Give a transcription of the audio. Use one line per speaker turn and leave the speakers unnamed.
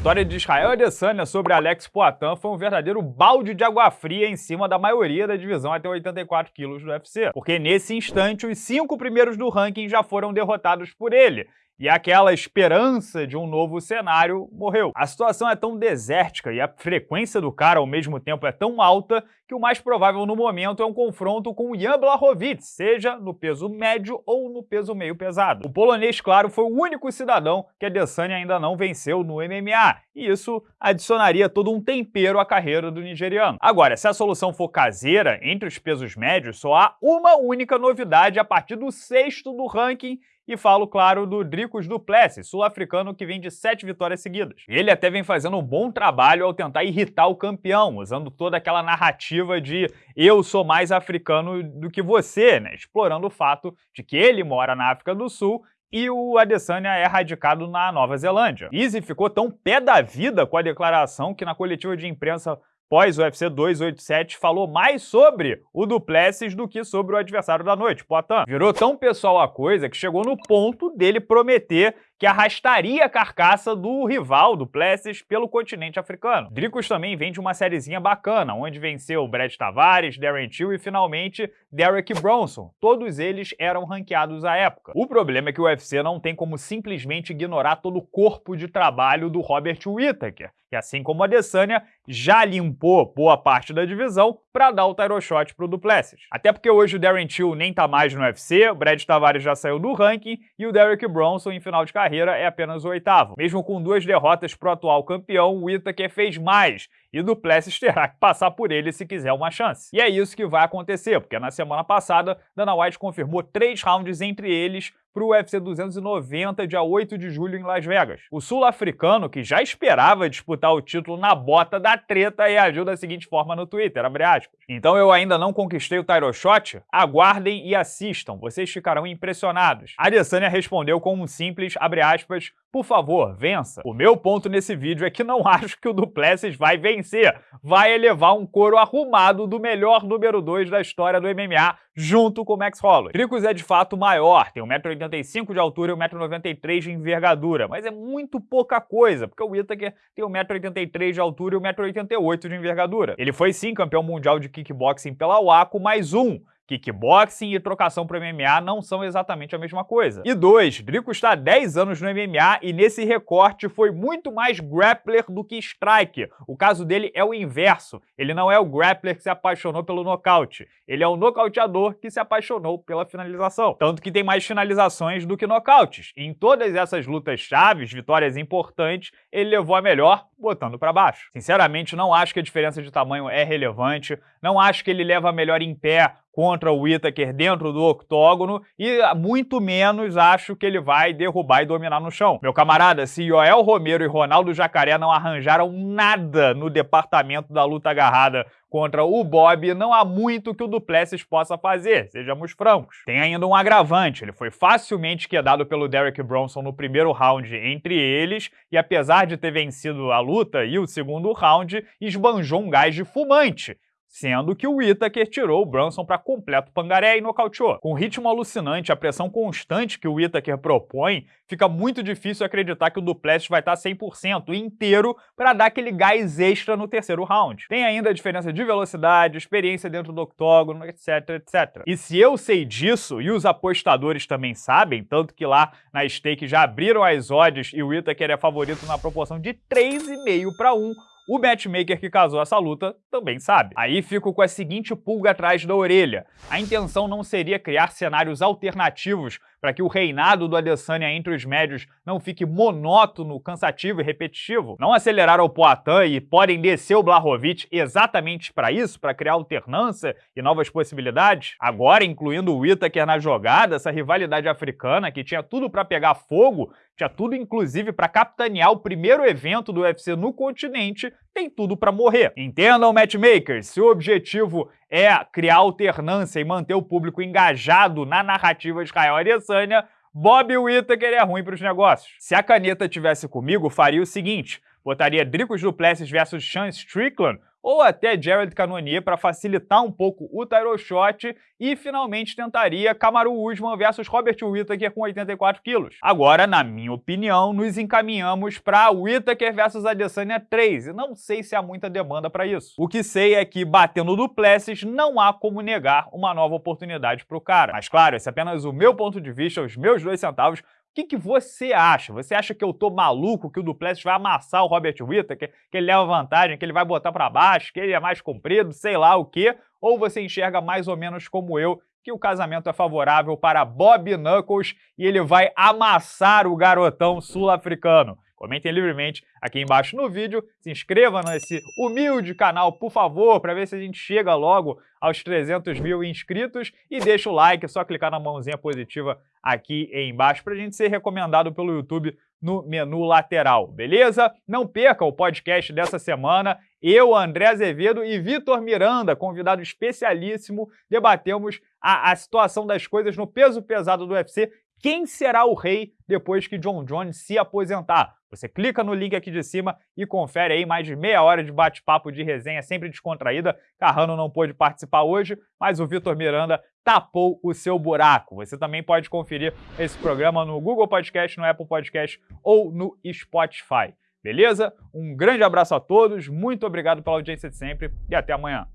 vitória de Israel Adesanya sobre Alex Poitin foi um verdadeiro balde de água fria em cima da maioria da divisão até 84 quilos do UFC, porque nesse instante os cinco primeiros do ranking já foram derrotados por ele, e aquela esperança de um novo cenário morreu. A situação é tão desértica e a frequência do cara ao mesmo tempo é tão alta que o mais provável no momento é um confronto com Jan Blachowicz, seja no peso médio ou no peso meio pesado. O polonês, claro, foi o único cidadão que a Adesanya ainda não venceu no MMA, e isso adicionaria todo um tempero à carreira do nigeriano. Agora, se a solução for caseira, entre os pesos médios, só há uma única novidade a partir do sexto do ranking e falo, claro, do Dricos Duplessis, sul-africano que vem de sete vitórias seguidas. Ele até vem fazendo um bom trabalho ao tentar irritar o campeão, usando toda aquela narrativa de eu sou mais africano do que você, né? explorando o fato de que ele mora na África do Sul e o Adesanya é radicado na Nova Zelândia. Easy ficou tão pé da vida com a declaração que na coletiva de imprensa pós-UFC 287 falou mais sobre o Duplessis do que sobre o adversário da noite, Poitin. Virou tão pessoal a coisa que chegou no ponto dele prometer que arrastaria a carcaça do rival do Plessis pelo continente africano. Dricos também vem de uma sériezinha bacana, onde venceu Brett Tavares, Darren Till e finalmente Derek Bronson. Todos eles eram ranqueados à época. O problema é que o UFC não tem como simplesmente ignorar todo o corpo de trabalho do Robert Whittaker, que assim como a Adesanya, já limpou boa parte da divisão para dar o title shot pro Duplessis. Até porque hoje o Darren Till nem tá mais no UFC, o Brett Tavares já saiu do ranking e o Derek Bronson em final de carreira carreira é apenas o oitavo. Mesmo com duas derrotas para o atual campeão, o Whittaker fez mais e Duplessis terá que passar por ele se quiser uma chance. E é isso que vai acontecer, porque na semana passada, Dana White confirmou três rounds entre eles para o UFC 290, dia 8 de julho em Las Vegas. O sul-africano, que já esperava disputar o título na bota da treta, reagiu da seguinte forma no Twitter, Então eu ainda não conquistei o title shot? Aguardem e assistam, vocês ficarão impressionados. A Adesanya respondeu com um simples, aspas, por favor, vença. O meu ponto nesse vídeo é que não acho que o Duplessis vai vencer. Vai elevar um couro arrumado do melhor número 2 da história do MMA, junto com o Max Holloway. Tricos é de fato maior, tem 1,85m de altura e 1,93m de envergadura, mas é muito pouca coisa, porque o Whittaker tem 1,83m de altura e 1,88m de envergadura. Ele foi sim campeão mundial de kickboxing pela WACO, mais um, Kickboxing e trocação para MMA não são exatamente a mesma coisa. E dois, Drico está há 10 anos no MMA e nesse recorte foi muito mais grappler do que striker. O caso dele é o inverso. Ele não é o grappler que se apaixonou pelo nocaute. Ele é o nocauteador que se apaixonou pela finalização. Tanto que tem mais finalizações do que nocautes. em todas essas lutas chaves, vitórias importantes, ele levou a melhor botando para baixo. Sinceramente, não acho que a diferença de tamanho é relevante, não acho que ele leva melhor em pé contra o Whittaker dentro do octógono e muito menos acho que ele vai derrubar e dominar no chão. Meu camarada, se Joel Romero e Ronaldo Jacaré não arranjaram nada no departamento da luta agarrada contra o Bob, não há muito que o Duplessis possa fazer, sejamos francos. Tem ainda um agravante, ele foi facilmente quedado pelo Derek Bronson no primeiro round entre eles, e apesar de ter vencido a luta e o segundo round, esbanjou um gás de fumante, sendo que o Whittaker tirou o Brunson para completo pangaré e nocauteou. Com o ritmo alucinante, a pressão constante que o Whittaker propõe, fica muito difícil acreditar que o Duplessis vai estar 100% inteiro para dar aquele gás extra no terceiro round. Tem ainda a diferença de velocidade, experiência dentro do octógono, etc, etc. E se eu sei disso, e os apostadores também sabem, tanto que lá na stake já abriram as odds e o Whittaker é favorito na proporção de 3,5 para 1, o matchmaker que casou essa luta também sabe. Aí fico com a seguinte pulga atrás da orelha. A intenção não seria criar cenários alternativos para que o reinado do Adesanya entre os médios não fique monótono, cansativo e repetitivo? Não aceleraram o Poitin e podem descer o Blachowicz exatamente para isso, para criar alternância e novas possibilidades? Agora, incluindo o Whittaker na jogada, essa rivalidade africana que tinha tudo para pegar fogo, tinha tudo inclusive para capitanear o primeiro evento do UFC no continente, tem tudo para morrer. Entendam, matchmakers, se o objetivo é criar alternância e manter o público engajado na narrativa de Israel Adesanya, Bob Whittaker é ruim para os negócios. Se a caneta tivesse comigo, faria o seguinte, botaria Dricos Duplessis versus Sean Strickland ou até Jared Cannonier para facilitar um pouco o title shot e finalmente tentaria Kamaru Usman versus Robert Whittaker com 84 quilos. Agora, na minha opinião, nos encaminhamos para Whittaker versus Adesanya 3 e não sei se há muita demanda para isso. O que sei é que batendo Duplessis não há como negar uma nova oportunidade para o cara. Mas claro, esse é apenas o meu ponto de vista, os meus dois centavos, o que, que, você acha? Você acha que eu tô maluco, que o Duplessis vai amassar o Robert Whittaker, que, ele leva vantagem, que ele vai botar para baixo, que ele é mais comprido, sei lá o quê? Ou você enxerga mais ou menos como eu, que o casamento é favorável para Bob Knuckles e ele vai amassar o garotão sul-africano? Comentem livremente aqui embaixo no vídeo, se inscreva nesse humilde canal, por favor, para ver se a gente chega logo aos 300 mil inscritos e deixa o like, é só clicar na mãozinha positiva aqui embaixo para a gente ser recomendado pelo YouTube no menu lateral, beleza? Não perca o podcast dessa semana. Eu, André Azevedo e Vitor Miranda, convidado especialíssimo, debatemos a, a situação das coisas no peso pesado do UFC quem será o rei depois que John Jones se aposentar. Você clica no link aqui de cima e confere aí mais de meia hora de bate-papo de resenha sempre descontraída. Carrano não pôde participar hoje, mas o Vitor Miranda tapou o seu buraco. Você também pode conferir esse programa no Google Podcast, no Apple Podcast ou no Spotify. Beleza? Um grande abraço a todos, muito obrigado pela audiência de sempre e até amanhã.